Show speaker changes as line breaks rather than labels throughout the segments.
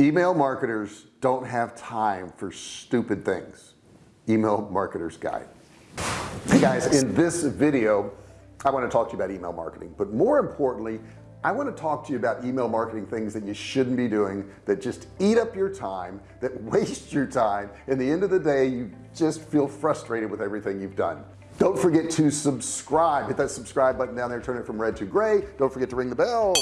email marketers don't have time for stupid things. Email marketers guide. Hey guys in this video I want to talk to you about email marketing but more importantly I want to talk to you about email marketing things that you shouldn't be doing that just eat up your time that waste your time in the end of the day you just feel frustrated with everything you've done. Don't forget to subscribe hit that subscribe button down there turn it from red to gray. Don't forget to ring the bell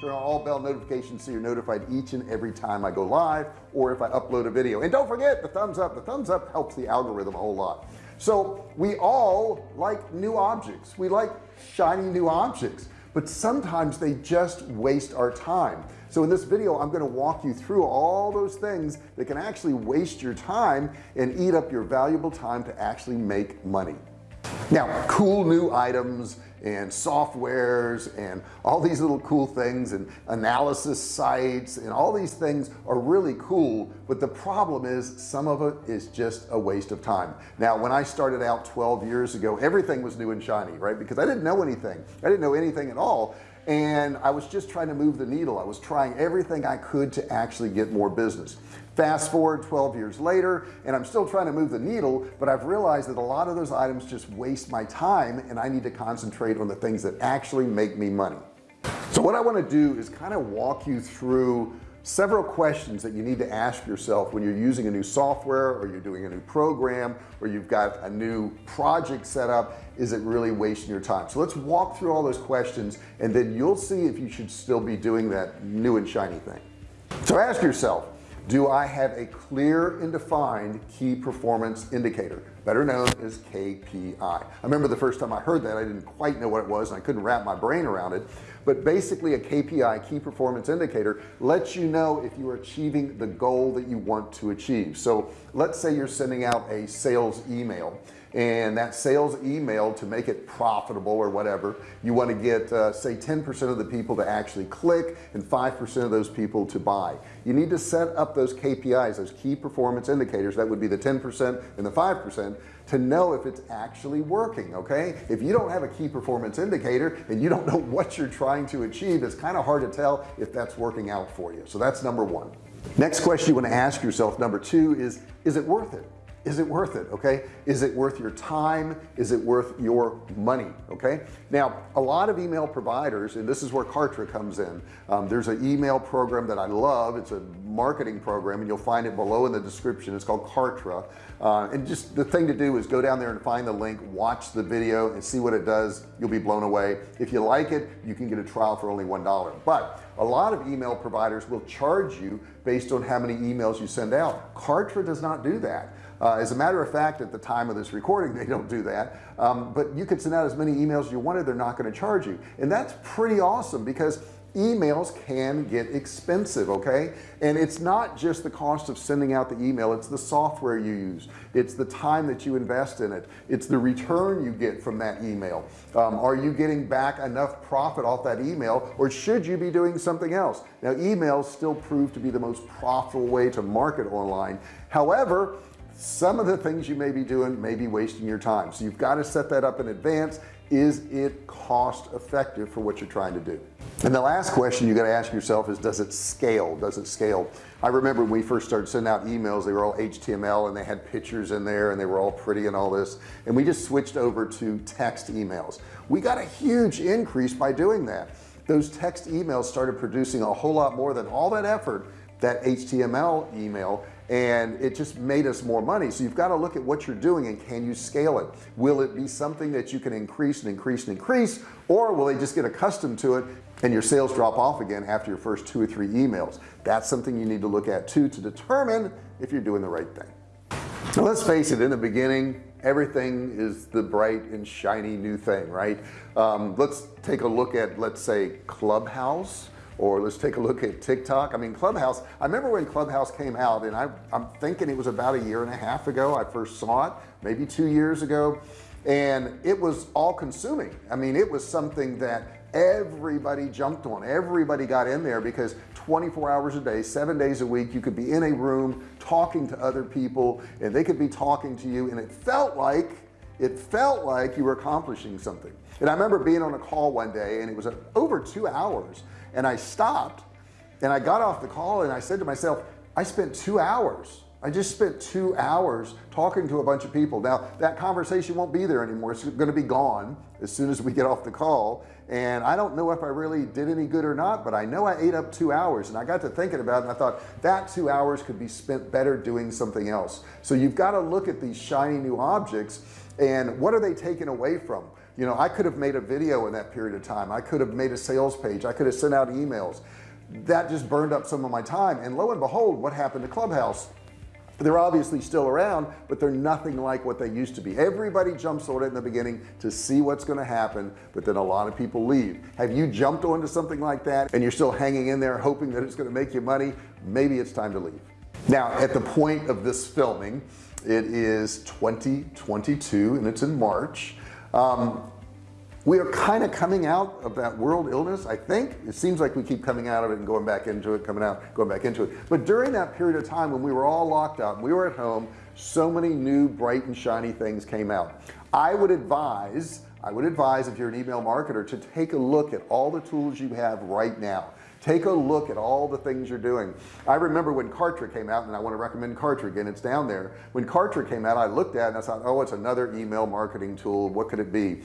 turn on all bell notifications so you're notified each and every time I go live or if I upload a video. And don't forget the thumbs up the thumbs up helps the algorithm a whole lot. So we all like new objects. We like shiny new objects but sometimes they just waste our time. So in this video I'm going to walk you through all those things that can actually waste your time and eat up your valuable time to actually make money. Now cool new items and softwares and all these little cool things and analysis sites and all these things are really cool but the problem is some of it is just a waste of time. Now when I started out 12 years ago everything was new and shiny right? Because I didn't know anything. I didn't know anything at all. And I was just trying to move the needle. I was trying everything I could to actually get more business fast forward 12 years later and I'm still trying to move the needle but I've realized that a lot of those items just waste my time and I need to concentrate on the things that actually make me money. So what I want to do is kind of walk you through several questions that you need to ask yourself when you're using a new software or you're doing a new program or you've got a new project set up is it really wasting your time? So let's walk through all those questions and then you'll see if you should still be doing that new and shiny thing. So ask yourself do I have a clear and defined key performance indicator better known as KPI I? Remember the first time I heard that I didn't quite know what it was and I couldn't wrap my brain around it. But basically a KPI key performance indicator lets you know if you are achieving the goal that you want to achieve. So let's say you're sending out a sales email and that sales email to make it profitable or whatever you want to get uh, say 10% of the people to actually click and 5% of those people to buy. You need to set up those KPIs those key performance indicators that would be the 10% and the 5% to know if it's actually working okay? If you don't have a key performance indicator and you don't know what you're trying to achieve it's kind of hard to tell if that's working out for you. So that's number one. Next question you want to ask yourself number two is is it worth it is it worth it okay? Is it worth your time? Is it worth your money okay? Now a lot of email providers and this is where Kartra comes in. Um, there's an email program that I love. It's a marketing program and you'll find it below in the description. It's called Kartra. Uh, and just the thing to do is go down there and find the link watch the video and see what it does. You'll be blown away. If you like it you can get a trial for only one dollar. But a lot of email providers will charge you based on how many emails you send out. Kartra does not do that. Uh, as a matter of fact at the time of this recording they don't do that. Um, but you could send out as many emails as you wanted. They're not going to charge you. And that's pretty awesome because emails can get expensive okay? And it's not just the cost of sending out the email it's the software you use. It's the time that you invest in it. It's the return you get from that email. Um, are you getting back enough profit off that email or should you be doing something else? Now emails still prove to be the most profitable way to market online. However some of the things you may be doing may be wasting your time. So you've got to set that up in advance. Is it cost effective for what you're trying to do and the last question you got to ask yourself is does it scale? Does it scale? I remember when we first started sending out emails they were all HTML and they had pictures in there and they were all pretty and all this. And we just switched over to text emails. We got a huge increase by doing that. Those text emails started producing a whole lot more than all that effort that HTML email and it just made us more money. So you've got to look at what you're doing and can you scale it? Will it be something that you can increase and increase and increase or will they just get accustomed to it and your sales drop off again after your first two or three emails. That's something you need to look at too to determine if you're doing the right thing. So let's face it in the beginning everything is the bright and shiny new thing right? Um, let's take a look at let's say Clubhouse or let's take a look at TikTok. I mean Clubhouse I remember when Clubhouse came out and I, I'm thinking it was about a year and a half ago I first saw it maybe two years ago and it was all consuming I mean it was something that everybody jumped on. Everybody got in there because 24 hours a day seven days a week you could be in a room talking to other people and they could be talking to you and it felt like it felt like you were accomplishing something. And I remember being on a call one day and it was uh, over two hours and I stopped and I got off the call and I said to myself I spent two hours. I just spent two hours talking to a bunch of people. Now that conversation won't be there anymore. It's going to be gone as soon as we get off the call and I don't know if I really did any good or not but I know I ate up two hours. And I got to thinking about it and I thought that two hours could be spent better doing something else. So you've got to look at these shiny new objects and what are they taking away from? You know I could have made a video in that period of time. I could have made a sales page. I could have sent out emails. That just burned up some of my time. And lo and behold what happened to Clubhouse they're obviously still around but they're nothing like what they used to be. Everybody jumps on it in the beginning to see what's going to happen but then a lot of people leave. Have you jumped onto something like that and you're still hanging in there hoping that it's going to make you money? Maybe it's time to leave. Now at the point of this filming it is 2022 and it's in March. Um, we are kind of coming out of that world illness I think. It seems like we keep coming out of it and going back into it coming out going back into it. But during that period of time when we were all locked up we were at home so many new bright and shiny things came out. I would advise I would advise if you're an email marketer to take a look at all the tools you have right now take a look at all the things you're doing. I remember when Kartra came out and I want to recommend Kartra again. It's down there. When Kartra came out I looked at it and I thought oh it's another email marketing tool. What could it be?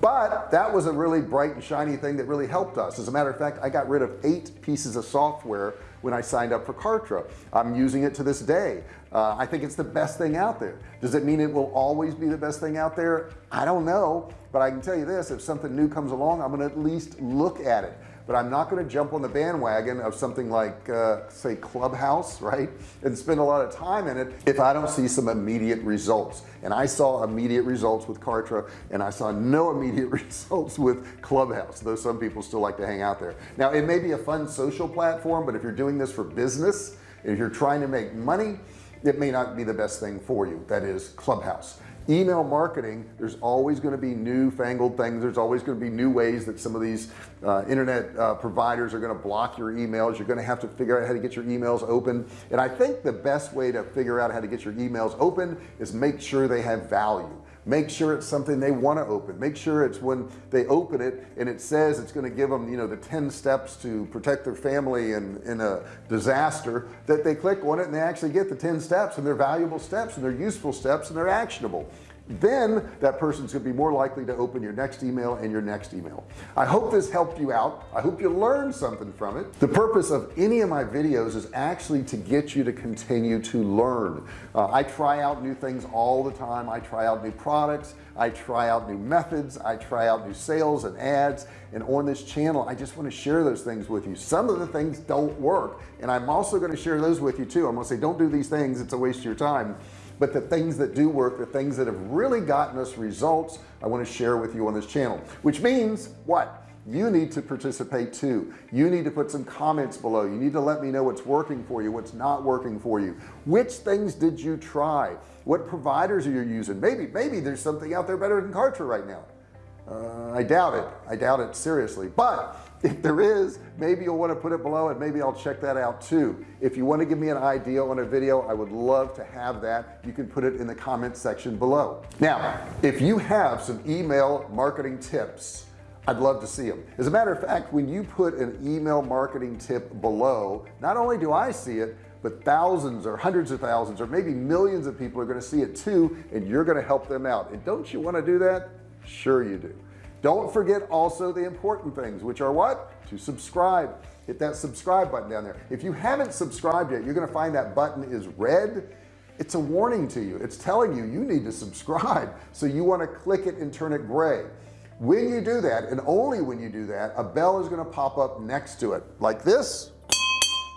But that was a really bright and shiny thing that really helped us. As a matter of fact I got rid of eight pieces of software when I signed up for Kartra. I'm using it to this day. Uh, I think it's the best thing out there. Does it mean it will always be the best thing out there? I don't know. But I can tell you this if something new comes along I'm gonna at least look at it but I'm not going to jump on the bandwagon of something like uh, say Clubhouse right and spend a lot of time in it if I don't see some immediate results. And I saw immediate results with Kartra and I saw no immediate results with Clubhouse though some people still like to hang out there. Now it may be a fun social platform but if you're doing this for business if you're trying to make money it may not be the best thing for you. That is Clubhouse. Email marketing there's always going to be new fangled things. There's always going to be new ways that some of these uh, internet uh, providers are going to block your emails. You're going to have to figure out how to get your emails open. And I think the best way to figure out how to get your emails open is make sure they have value make sure it's something they want to open. Make sure it's when they open it and it says it's going to give them you know the 10 steps to protect their family in in a disaster that they click on it and they actually get the 10 steps and they're valuable steps and they're useful steps and they're actionable then that person's gonna be more likely to open your next email and your next email. I hope this helped you out. I hope you learned something from it. The purpose of any of my videos is actually to get you to continue to learn. Uh, I try out new things all the time. I try out new products. I try out new methods. I try out new sales and ads. And on this channel I just want to share those things with you. Some of the things don't work and I'm also going to share those with you too. I'm going to say don't do these things. It's a waste of your time but the things that do work the things that have really gotten us results I want to share with you on this channel. Which means what? You need to participate too. You need to put some comments below. You need to let me know what's working for you what's not working for you. Which things did you try? What providers are you using? Maybe maybe there's something out there better than Kartra right now. Uh, I doubt it. I doubt it seriously. But if there is maybe you'll want to put it below and maybe I'll check that out too. If you want to give me an idea on a video I would love to have that. You can put it in the comment section below. Now if you have some email marketing tips I'd love to see them as a matter of fact when you put an email marketing tip below not only do I see it but thousands or hundreds of thousands or maybe millions of people are going to see it too and you're going to help them out. And don't you want to do that? Sure you do don't forget also the important things which are what? To subscribe. Hit that subscribe button down there. If you haven't subscribed yet you're gonna find that button is red. It's a warning to you. It's telling you you need to subscribe. So you want to click it and turn it gray. When you do that and only when you do that a bell is going to pop up next to it. Like this.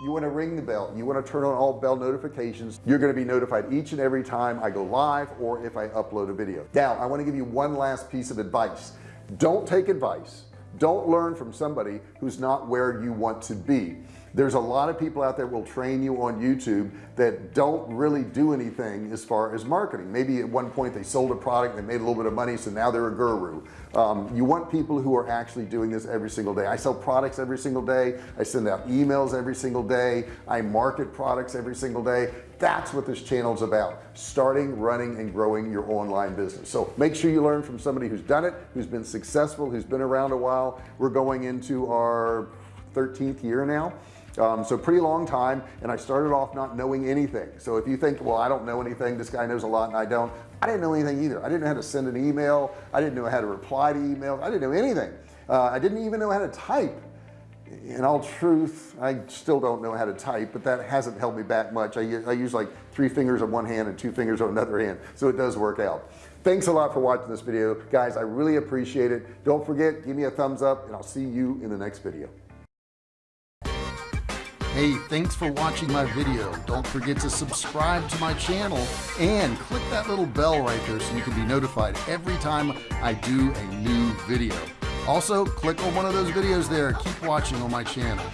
You want to ring the bell. You want to turn on all bell notifications. You're going to be notified each and every time I go live or if I upload a video. Now I want to give you one last piece of advice don't take advice. Don't learn from somebody who's not where you want to be. There's a lot of people out there will train you on YouTube that don't really do anything as far as marketing. Maybe at one point they sold a product they made a little bit of money so now they're a guru. Um, you want people who are actually doing this every single day. I sell products every single day. I send out emails every single day. I market products every single day that's what this channel is about starting running and growing your online business. So make sure you learn from somebody who's done it who's been successful who's been around a while. We're going into our 13th year now um, so pretty long time and I started off not knowing anything. So if you think well I don't know anything. This guy knows a lot and I don't I didn't know anything either. I didn't know how to send an email. I didn't know how to reply to emails. I didn't know anything. Uh, I didn't even know how to type in all truth I still don't know how to type but that hasn't held me back much. I, I use like three fingers on one hand and two fingers on another hand so it does work out. Thanks a lot for watching this video. Guys I really appreciate it. Don't forget give me a thumbs up and I'll see you in the next video.
Hey, thanks for watching my video. Don't forget to subscribe to my channel and click that little bell right there so you can be notified every time I do a new video. Also, click on one of those videos there. Keep watching on my channel.